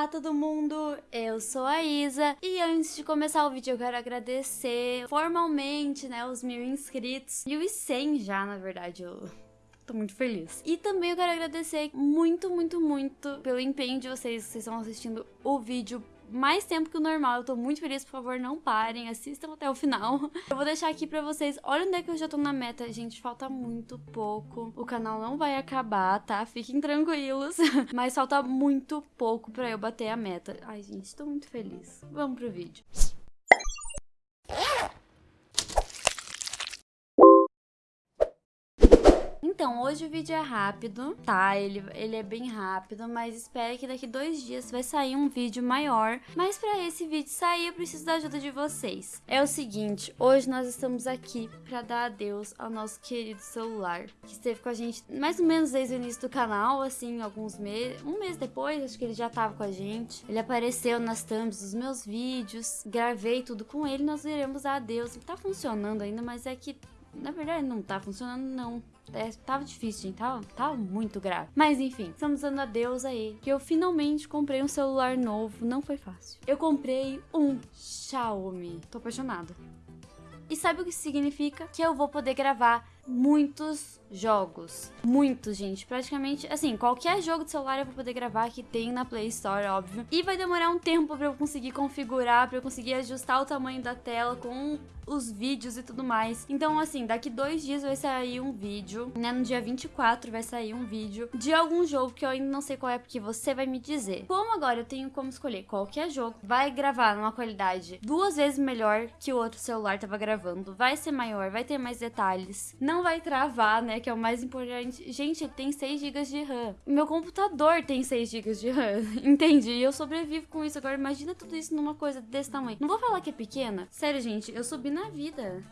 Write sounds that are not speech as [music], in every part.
Olá todo mundo, eu sou a Isa. E antes de começar o vídeo eu quero agradecer formalmente, né, os mil inscritos. E os 100 já, na verdade, eu tô muito feliz. E também eu quero agradecer muito, muito, muito pelo empenho de vocês, vocês estão assistindo o vídeo mais tempo que o normal. Eu tô muito feliz, por favor, não parem, assistam até o final. [laughs] Eu vou deixar aqui pra vocês, olha onde é que eu já tô na meta. Gente, falta muito pouco. O canal não vai acabar, tá? Fiquem tranquilos. [laughs] Mas falta muito pouco pra eu bater a meta. Ai, gente, tô muito feliz. Vamos pro vídeo. Então, hoje o vídeo é rápido, tá? Ele, ele é bem rápido, mas espero que daqui dois dias vai sair um vídeo maior. Mas para esse vídeo sair, eu preciso da ajuda de vocês. É o seguinte, hoje nós estamos aqui para dar adeus ao nosso querido celular, que esteve com a gente mais ou menos desde o início do canal, assim, alguns meses, um mês depois, acho que ele já tava com a gente. Ele apareceu nas thumbs dos meus vídeos, gravei tudo com ele, nós iremos dar adeus. Tá funcionando ainda, mas é que na verdade, não tá funcionando, não. É, tava difícil, gente. Tava, tava muito grave. Mas enfim, estamos dando adeus aí. Que eu finalmente comprei um celular novo. Não foi fácil. Eu comprei um Xiaomi. Tô apaixonada. E sabe o que significa? Que eu vou poder gravar muitos jogos. Muitos, gente. Praticamente, assim, qualquer jogo de celular eu vou poder gravar que tem na Play Store, óbvio. E vai demorar um tempo pra eu conseguir configurar, pra eu conseguir ajustar o tamanho da tela com os vídeos e tudo mais. Então, assim, daqui dois dias vai sair um vídeo, né? No dia 24 vai sair um vídeo de algum jogo que eu ainda não sei qual é, porque você vai me dizer. Como agora eu tenho como escolher qualquer jogo, vai gravar numa qualidade duas vezes melhor que o outro celular tava gravando, vai ser maior, vai ter mais detalhes, não vai travar, né? Que é o mais importante. Gente, tem 6 GB de RAM. Meu computador tem 6 GB de RAM, [laughs] entende? E eu sobrevivo com isso. Agora, imagina tudo isso numa coisa desse tamanho. Não vou falar que é pequena. Sério, gente, eu subi na vida.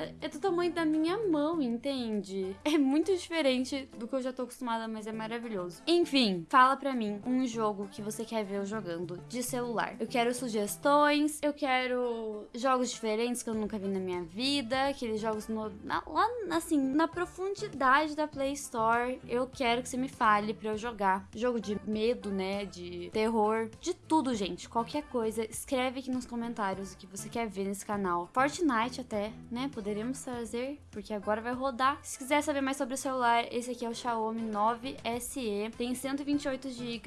É, é, do tamanho da minha mão, entende? É muito diferente do que eu já tô acostumada, mas é maravilhoso. Enfim, fala pra mim um jogo que você quer ver eu jogando de celular. Eu quero sugestões, eu quero jogos diferentes que eu nunca vi na minha vida, aqueles jogos no, na, lá, assim, na profundidade da Play Store. Eu quero que você me fale pra eu jogar. Jogo de medo, né? De terror, de tudo, gente. Qualquer coisa, escreve aqui nos comentários o que você quer ver nesse canal. Fortnite até, né? Poder poderemos trazer, porque agora vai rodar. Se quiser saber mais sobre o celular, esse aqui é o Xiaomi 9 SE, tem 128 GB,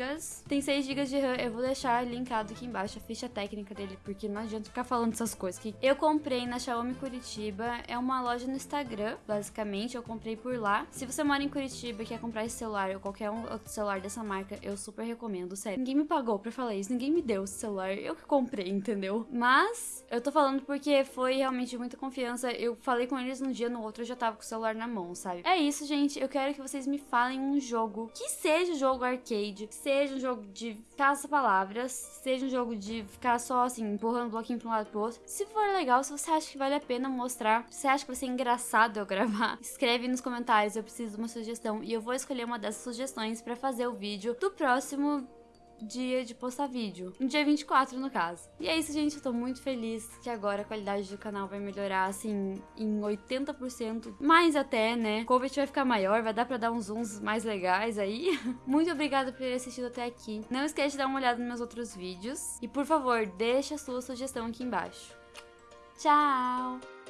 tem 6 GB de RAM, eu vou deixar linkado aqui embaixo a ficha técnica dele, porque não adianta ficar falando essas coisas. Que eu comprei na Xiaomi Curitiba, é uma loja no Instagram, basicamente, eu comprei por lá. Se você mora em Curitiba e quer comprar esse celular ou qualquer outro celular dessa marca, eu super recomendo, sério. Ninguém me pagou pra falar isso, ninguém me deu esse celular, eu que comprei, entendeu? Mas eu tô falando porque foi realmente muita confiança, eu falei com eles um dia, no outro eu já tava com o celular na mão, sabe? É isso, gente. Eu quero que vocês me falem um jogo que seja um jogo arcade, seja um jogo de caça-palavras, seja um jogo de ficar só assim, empurrando o bloquinho pra um lado pro outro. Se for legal, se você acha que vale a pena mostrar, se você acha que vai ser engraçado eu [laughs] gravar, escreve nos comentários. Eu preciso de uma sugestão e eu vou escolher uma dessas sugestões para fazer o vídeo do próximo dia de postar vídeo. No dia 24, no caso. E é isso, gente. Eu tô muito feliz que agora a qualidade do canal vai melhorar, assim, em 80%. Mais até, né? O cover vai ficar maior, vai dar pra dar uns zooms mais legais aí. [laughs] muito obrigada por ter assistido até aqui. Não esquece de dar uma olhada nos meus outros vídeos. E, por favor, deixa a sua sugestão aqui embaixo. Tchau!